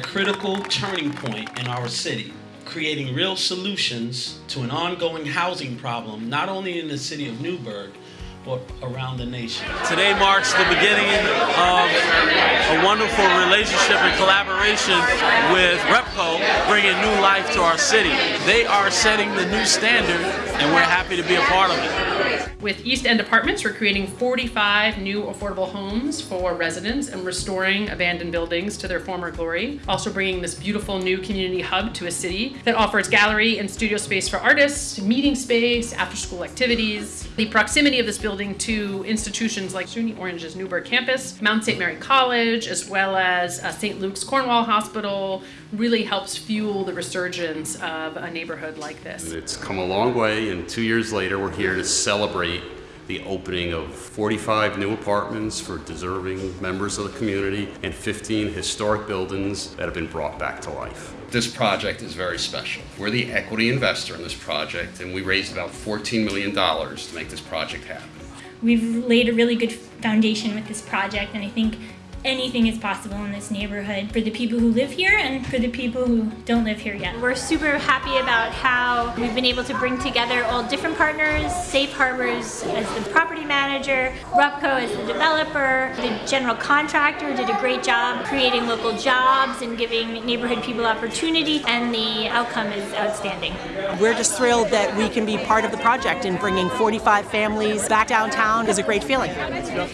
critical turning point in our city, creating real solutions to an ongoing housing problem, not only in the city of Newburgh, but around the nation. Today marks the beginning of a wonderful relationship and collaboration with RUPCO, bringing new life to our city. They are setting the new standard, and we're happy to be a part of it. With East End Apartments, we're creating 45 new affordable homes for residents and restoring abandoned buildings to their former glory. Also bringing this beautiful new community hub to a city that offers gallery and studio space for artists, meeting space, after-school activities. The proximity of this building to institutions like SUNY Orange's Newburgh campus, Mount St. Mary College, as well as uh, St. Luke's Cornwall Hospital, really helps fuel the resurgence of a neighborhood like this. It's come a long way, and two years later, we're here to celebrate the opening of 45 new apartments for deserving members of the community and 15 historic buildings that have been brought back to life. This project is very special. We're the equity investor in this project, and we raised about $14 million to make this project happen. We've laid a really good foundation with this project, and I think anything is possible in this neighborhood for the people who live here and for the people who don't live here yet. We're super happy about how we've been able to bring together all different partners, Safe Harbors as the property manager, RUPCO as the developer, the general contractor did a great job creating local jobs and giving neighborhood people opportunity and the outcome is outstanding. We're just thrilled that we can be part of the project and bringing 45 families back downtown is a great feeling.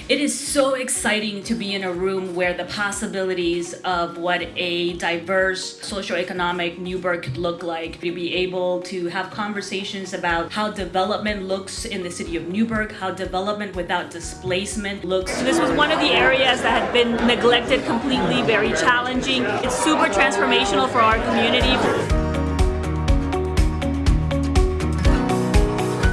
It is so exciting to be in a room where the possibilities of what a diverse socioeconomic Newburgh could look like, to be able to have conversations about how development looks in the city of Newburgh, how development without displacement looks. This was one of the areas that had been neglected completely, very challenging. It's super transformational for our community.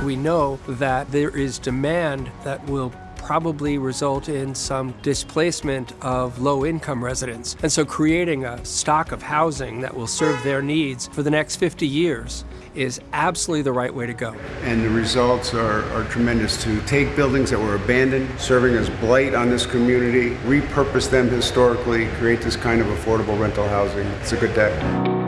We know that there is demand that will probably result in some displacement of low-income residents. And so creating a stock of housing that will serve their needs for the next 50 years is absolutely the right way to go. And the results are, are tremendous to take buildings that were abandoned, serving as blight on this community, repurpose them historically, create this kind of affordable rental housing. It's a good day.